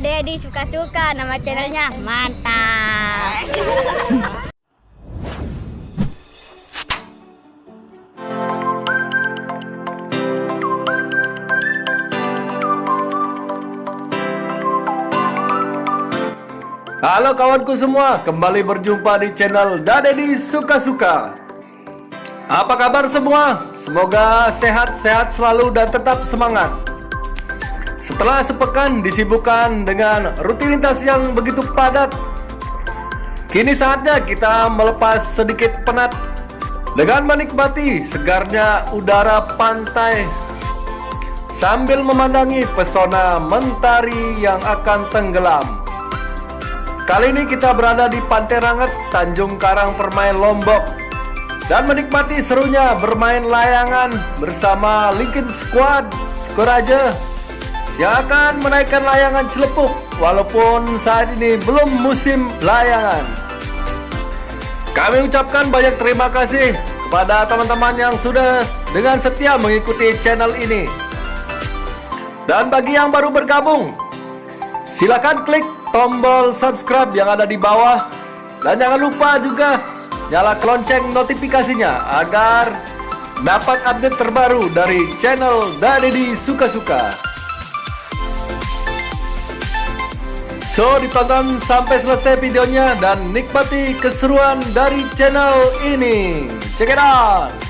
Dedi suka-suka nama channelnya mantap. Halo kawanku semua, kembali berjumpa di channel Dadedi Suka-Suka Apa kabar semua? Semoga sehat-sehat selalu dan tetap semangat Setelah sepekan disibukkan dengan rutinitas yang begitu padat Kini saatnya kita melepas sedikit penat Dengan menikmati segarnya udara pantai. Sambil memandangi pesona mentari yang akan tenggelam. Kali ini kita berada di Pantai Ranget, Tanjung Karang Permain Lombok. Dan menikmati serunya bermain layangan bersama Lincoln Squad Skoraja yang akan menaikkan layangan celepuk walaupun saat ini belum musim layangan. Kami ucapkan banyak terima kasih kepada teman-teman yang sudah dengan setia mengikuti channel ini. Dan bagi yang baru bergabung, silakan klik tombol subscribe yang ada di bawah dan jangan lupa juga nyala lonceng notifikasinya agar dapat update terbaru dari channel Dadedi Suka-Suka. So, ditonton sampai selesai videonya dan nikmati keseruan dari channel ini. Check it out!